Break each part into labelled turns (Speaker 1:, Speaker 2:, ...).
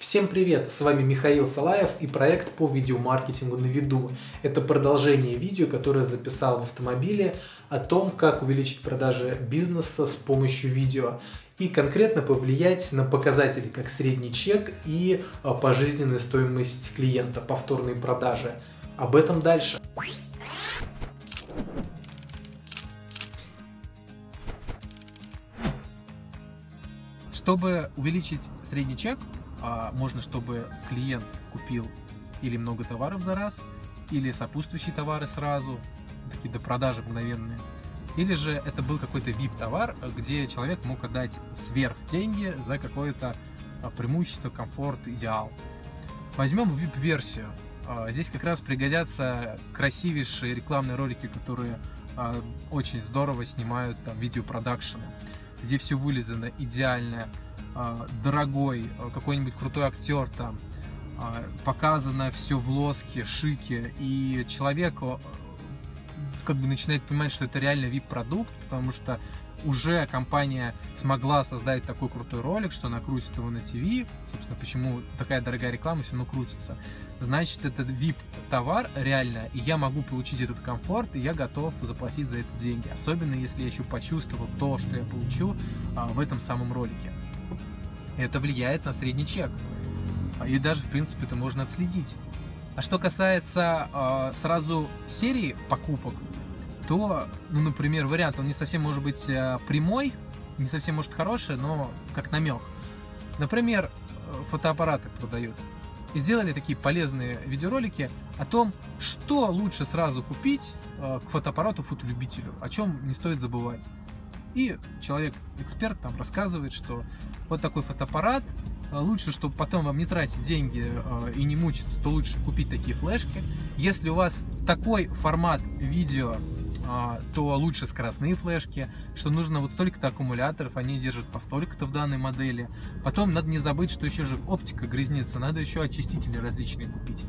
Speaker 1: Всем привет! С вами Михаил Салаев и проект по видеомаркетингу на виду. Это продолжение видео, которое записал в автомобиле о том, как увеличить продажи бизнеса с помощью видео и конкретно повлиять на показатели, как средний чек и а, пожизненная стоимость клиента, повторные продажи. Об этом дальше.
Speaker 2: Чтобы увеличить средний чек, а можно, чтобы клиент купил или много товаров за раз, или сопутствующие товары сразу, такие до продажи мгновенные. Или же это был какой-то VIP-товар, где человек мог отдать сверх деньги за какое-то а, преимущество, комфорт, идеал. Возьмем VIP-версию. А, здесь как раз пригодятся красивейшие рекламные ролики, которые а, очень здорово снимают там видеопродакшены, где все вылезано идеально, а, дорогой, а, какой-нибудь крутой актер там, а, показано все в лоске, шике, и человек как бы начинает понимать, что это реально VIP-продукт, потому что уже компания смогла создать такой крутой ролик, что она крутит его на ТВ, собственно, почему такая дорогая реклама все равно крутится. Значит, это VIP-товар реально, и я могу получить этот комфорт, и я готов заплатить за это деньги. Особенно, если я еще почувствовал то, что я получу а, в этом самом ролике это влияет на средний чек. И даже, в принципе, это можно отследить. А что касается э, сразу серии покупок, то, ну, например, вариант, он не совсем может быть э, прямой, не совсем может хороший, но как намек. Например, э, фотоаппараты продают. И сделали такие полезные видеоролики о том, что лучше сразу купить э, к фотоаппарату фотолюбителю, о чем не стоит забывать. И человек-эксперт там рассказывает, что вот такой фотоаппарат, э, лучше, чтобы потом вам не тратить деньги э, и не мучиться, то лучше купить такие флешки. Если у вас такой формат видео, э, то лучше скоростные флешки, что нужно вот столько-то аккумуляторов, они держат по столько-то в данной модели. Потом надо не забыть, что еще же оптика грязнится, надо еще очистители различные купить.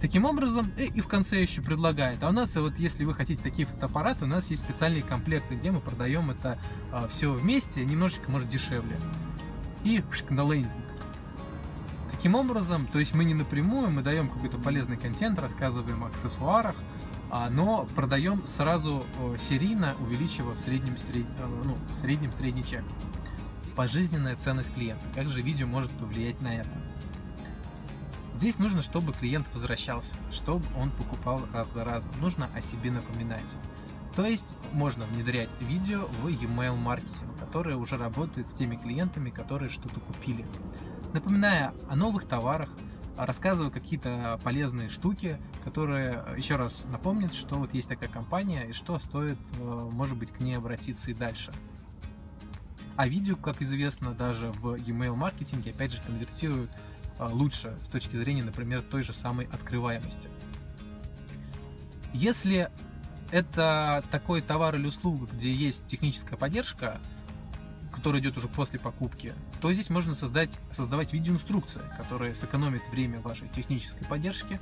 Speaker 2: Таким образом, и, и в конце еще предлагает. А у нас, вот если вы хотите такие фотоаппараты, у нас есть специальные комплекты, где мы продаем это а, все вместе, немножечко, может, дешевле. И на лендинг. Таким образом, то есть мы не напрямую, мы даем какой-то полезный контент, рассказываем о аксессуарах, а, но продаем сразу серийно, увеличивая в среднем, сред... Э, ну, в среднем средний чек. Пожизненная ценность клиента. Как же видео может повлиять на это? Здесь нужно, чтобы клиент возвращался, чтобы он покупал раз за разом. Нужно о себе напоминать. То есть можно внедрять видео в email маркетинг, который уже работает с теми клиентами, которые что-то купили. Напоминая о новых товарах, рассказывая какие-то полезные штуки, которые еще раз напомнят, что вот есть такая компания и что стоит, э, может быть, к ней обратиться и дальше. А видео, как известно, даже в email маркетинге, опять же, конвертируют лучше с точки зрения, например, той же самой открываемости. Если это такой товар или услуга, где есть техническая поддержка, которая идет уже после покупки, то здесь можно создать, создавать видеоинструкции, которая сэкономит время вашей технической поддержки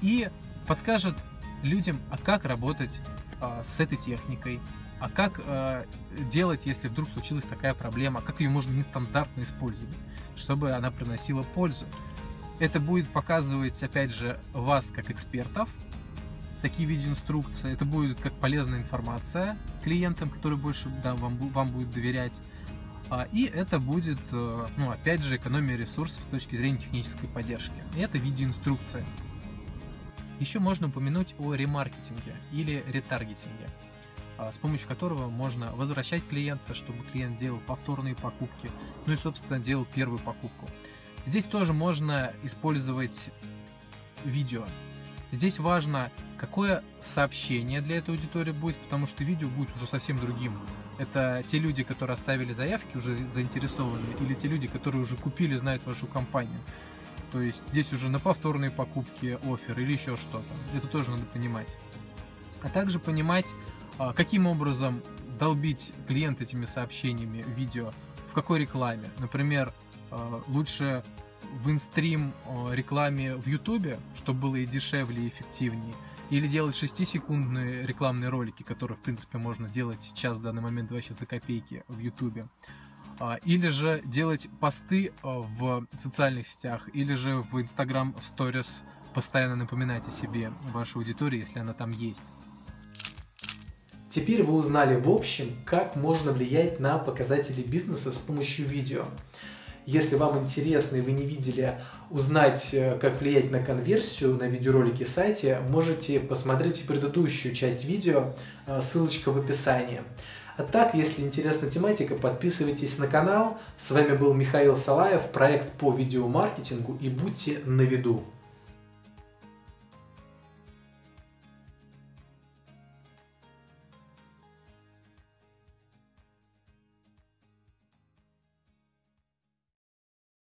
Speaker 2: и подскажет людям, а как работать а, с этой техникой, а как э, делать, если вдруг случилась такая проблема, как ее можно нестандартно использовать, чтобы она приносила пользу. Это будет показывать, опять же, вас как экспертов, такие видеоинструкции, это будет как полезная информация клиентам, которые больше да, вам, вам будут доверять. А, и это будет, э, ну, опять же, экономия ресурсов с точки зрения технической поддержки. И это видеоинструкция. Еще можно упомянуть о ремаркетинге или ретаргетинге. А, с помощью которого можно возвращать клиента, чтобы клиент делал повторные покупки, ну и, собственно, делал первую покупку. Здесь тоже можно использовать видео. Здесь важно, какое сообщение для этой аудитории будет, потому что видео будет уже совсем другим. Это те люди, которые оставили заявки, уже заинтересованы, или те люди, которые уже купили, знают вашу компанию. То есть здесь уже на повторные покупки офер или еще что-то. Это тоже надо понимать. А также понимать, каким образом долбить клиент этими сообщениями видео, в какой рекламе. Например, а, лучше в инстрим а, рекламе в Ютубе, чтобы было и дешевле, и эффективнее, или делать 6-секундные рекламные ролики, которые, в принципе, можно делать сейчас в данный момент вообще за копейки в Ютубе. а, или же делать посты а, в социальных сетях, или же в Instagram Stories постоянно напоминать о себе вашей аудитории, если она там есть.
Speaker 1: Теперь вы узнали в общем, как можно влиять на показатели бизнеса с помощью видео. Если вам интересно и вы не видели узнать, э, как влиять на конверсию на видеоролике сайте, можете посмотреть предыдущую часть видео, э, ссылочка в описании. А так, если интересна тематика, подписывайтесь на канал. С вами был Михаил Салаев, проект по видеомаркетингу и будьте на виду.